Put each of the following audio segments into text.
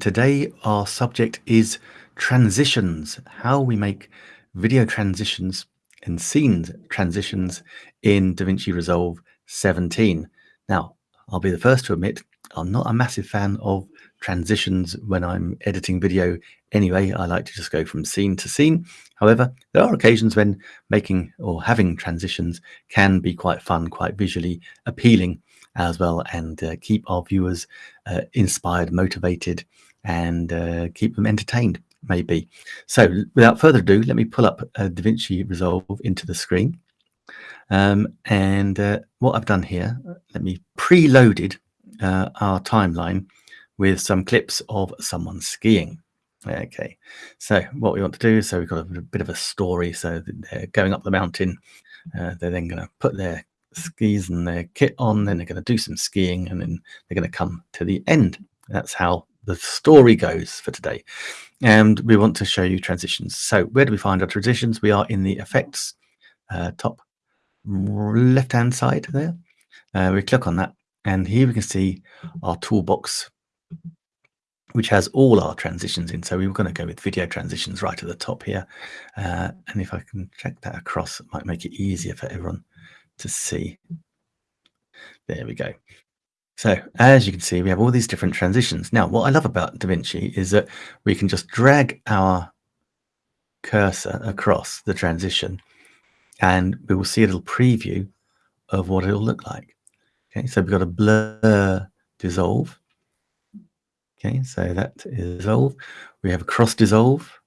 Today, our subject is transitions, how we make video transitions and scenes transitions in DaVinci Resolve 17. Now, I'll be the first to admit I'm not a massive fan of transitions when I'm editing video anyway. I like to just go from scene to scene. However, there are occasions when making or having transitions can be quite fun, quite visually appealing as well, and uh, keep our viewers uh, inspired, motivated, and uh, keep them entertained, maybe. So, without further ado, let me pull up uh, DaVinci Resolve into the screen. Um, and uh, what I've done here, let me preloaded uh, our timeline with some clips of someone skiing. Okay, so what we want to do, is so we've got a, a bit of a story. So they're going up the mountain. Uh, they're then going to put their skis and their kit on, then they're going to do some skiing, and then they're going to come to the end. That's how the story goes for today. And we want to show you transitions. So where do we find our transitions? We are in the effects uh, top left-hand side there. Uh, we click on that, and here we can see our toolbox which has all our transitions in. So we were going to go with video transitions right at the top here. Uh, and if I can check that across, it might make it easier for everyone to see. There we go. So as you can see, we have all these different transitions. Now, what I love about DaVinci is that we can just drag our cursor across the transition and we will see a little preview of what it'll look like. Okay, so we've got a blur dissolve Okay, so that is dissolve. We have a cross dissolve.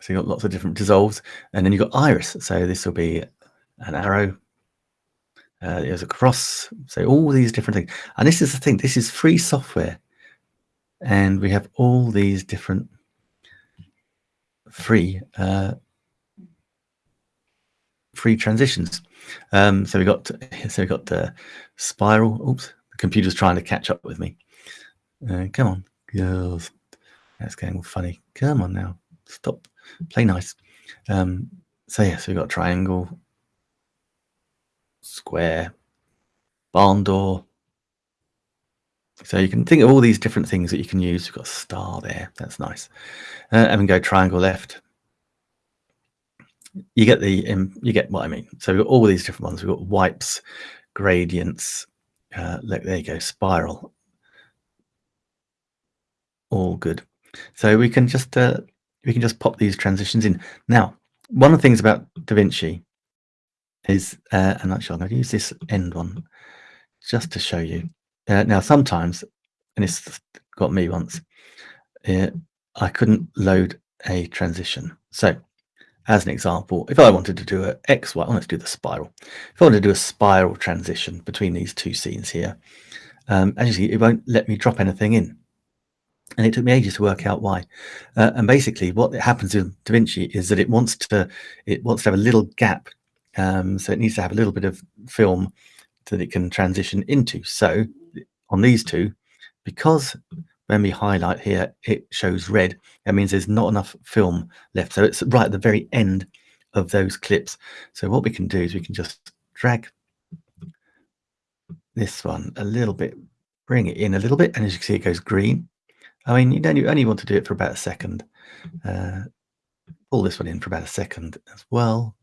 So you've got lots of different dissolves. And then you've got iris. So this will be an arrow. Uh, there's a cross. So all these different things. And this is the thing. This is free software. And we have all these different free uh, free transitions. Um, so we got so we got the spiral. Oops, the computer's trying to catch up with me. Uh, come on, girls. That's getting funny. Come on now. Stop. Play nice. Um, so yeah, so we've got triangle, square, barn door. So you can think of all these different things that you can use. We've got star there. That's nice. Uh, and we go triangle left. You get the um, you get what I mean. So we've got all these different ones. We've got wipes, gradients, uh, look, there you go, spiral. All good. So we can just uh, we can just pop these transitions in. Now, one of the things about DaVinci is, uh, and actually I'm going to use this end one just to show you. Uh, now, sometimes, and it's got me once, uh, I couldn't load a transition. So as an example, if I wanted to do a X, Y, let's do the spiral. If I wanted to do a spiral transition between these two scenes here, um, as you see, it won't let me drop anything in. And it took me ages to work out why. Uh, and basically what happens in DaVinci is that it wants to, it wants to have a little gap. Um, so it needs to have a little bit of film that it can transition into. So on these two, because when we highlight here, it shows red. That means there's not enough film left. So it's right at the very end of those clips. So what we can do is we can just drag this one a little bit, bring it in a little bit, and as you can see, it goes green. I mean, you don't you only want to do it for about a second. Uh, pull this one in for about a second as well.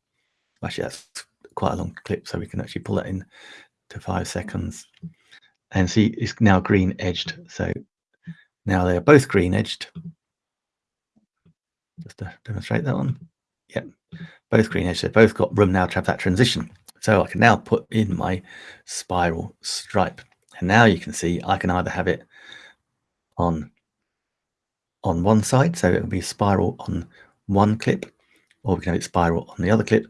Actually, that's quite a long clip, so we can actually pull that in to five seconds. And see, it's now green edged. So now they are both green edged. Just to demonstrate that one. Yep, both green edged. They've both got room now to have that transition. So I can now put in my spiral stripe. And now you can see I can either have it on on one side, so it'll be spiral on one clip, or we can have it spiral on the other clip,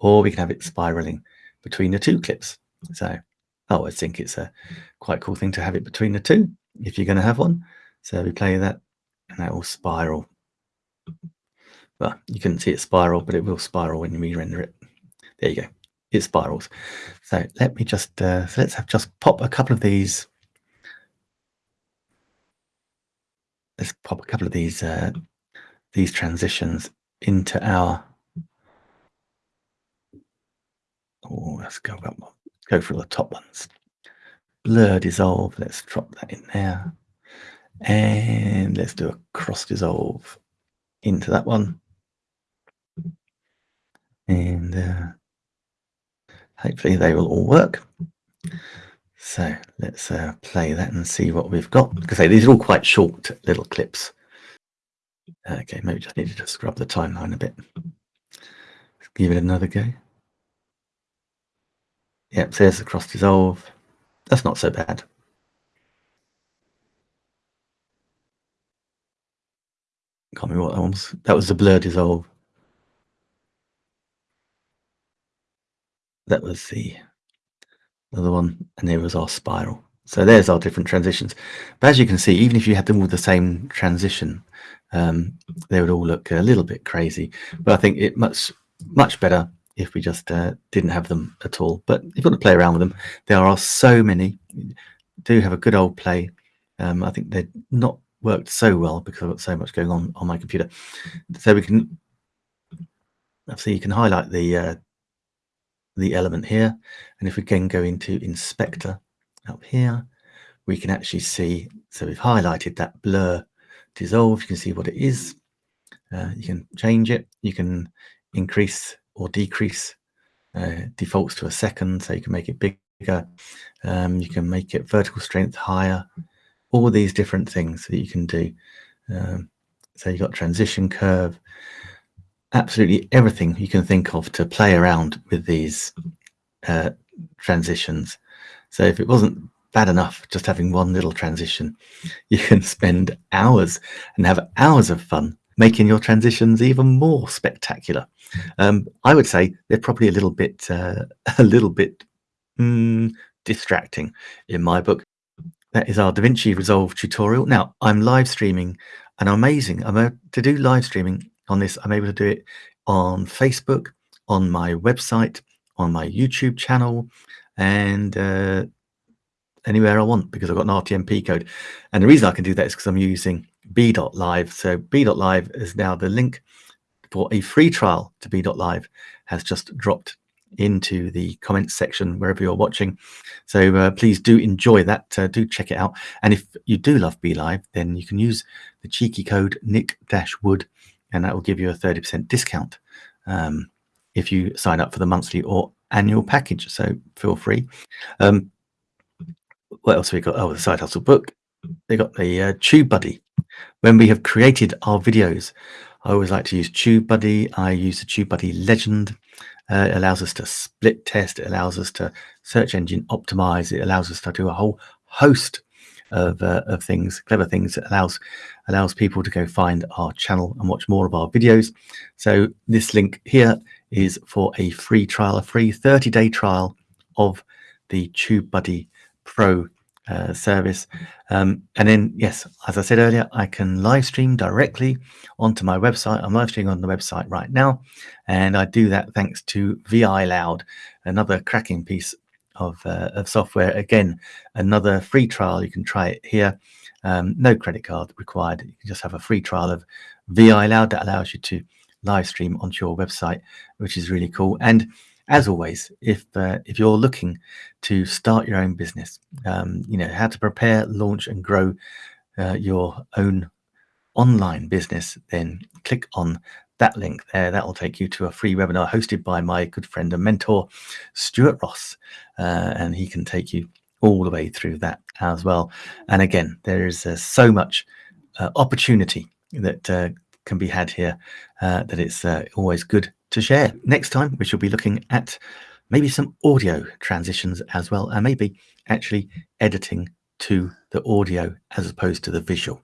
or we can have it spiraling between the two clips. So I think it's a quite cool thing to have it between the two if you're going to have one. So we play that and that will spiral. Well, you couldn't see it spiral, but it will spiral when you render it. There you go. It spirals. So let me just, uh, so let's have just pop a couple of these. Let's pop a couple of these, uh, these transitions into our, oh, let's go up, go for the top ones. Blur, dissolve, let's drop that in there. And let's do a cross dissolve into that one. And uh, hopefully they will all work. So let's uh, play that and see what we've got. Because these are all quite short little clips. Okay, maybe just need to scrub the timeline a bit. Let's give it another go. Yep, there's the cross dissolve. That's not so bad. Can't remember what that was. That was the blur dissolve. That was the other one, and there was our spiral. So there's our different transitions. But as you can see, even if you had them with the same transition, um, they would all look a little bit crazy. But I think it much much better if we just uh, didn't have them at all. But if you want to play around with them, there are so many. Do have a good old play. Um, I think they're not worked so well because I've got so much going on on my computer. So we can see you can highlight the uh, the element here, and if we can go into inspector up here, we can actually see. So we've highlighted that blur dissolve. You can see what it is. Uh, you can change it. You can increase or decrease. Uh, defaults to a second, so you can make it bigger. Um, you can make it vertical strength higher all these different things that you can do. Um, so you've got transition curve, absolutely everything you can think of to play around with these uh, transitions. So if it wasn't bad enough just having one little transition, you can spend hours and have hours of fun making your transitions even more spectacular. Um, I would say they're probably a little bit, uh, a little bit mm, distracting in my book that is our DaVinci Resolve tutorial. Now, I'm live streaming and amazing. I'm able to do live streaming on this. I'm able to do it on Facebook, on my website, on my YouTube channel, and uh, anywhere I want because I've got an RTMP code. And the reason I can do that is because I'm using B.live. So B.live is now the link for a free trial to B.live has just dropped into the comments section wherever you're watching. So uh, please do enjoy that. Uh, do check it out. And if you do love BeLive, then you can use the cheeky code Nick-Wood and that will give you a 30% discount um, if you sign up for the monthly or annual package. So feel free. Um, what else we got? Oh, the Side Hustle book. They got the uh, TubeBuddy. When we have created our videos, I always like to use TubeBuddy. I use the TubeBuddy Legend. Uh, it allows us to split test. It allows us to search engine optimize. It allows us to do a whole host of, uh, of things, clever things. It allows allows people to go find our channel and watch more of our videos. So this link here is for a free trial, a free 30 day trial of the TubeBuddy Pro uh, service. Um, and then, yes, as I said earlier, I can live stream directly onto my website. I'm live streaming on the website right now, and I do that thanks to Viloud, another cracking piece of, uh, of software. Again, another free trial. You can try it here. Um, no credit card required. You can just have a free trial of Viloud that allows you to live stream onto your website, which is really cool. And as always, if uh, if you're looking to start your own business, um, you know how to prepare, launch, and grow uh, your own online business, then click on that link there. That will take you to a free webinar hosted by my good friend and mentor, Stuart Ross, uh, and he can take you all the way through that as well. And again, there is uh, so much uh, opportunity that uh, can be had here that it's always good to share. Next time, we shall be looking at maybe some audio transitions as well, and maybe actually editing to the audio as opposed to the visual.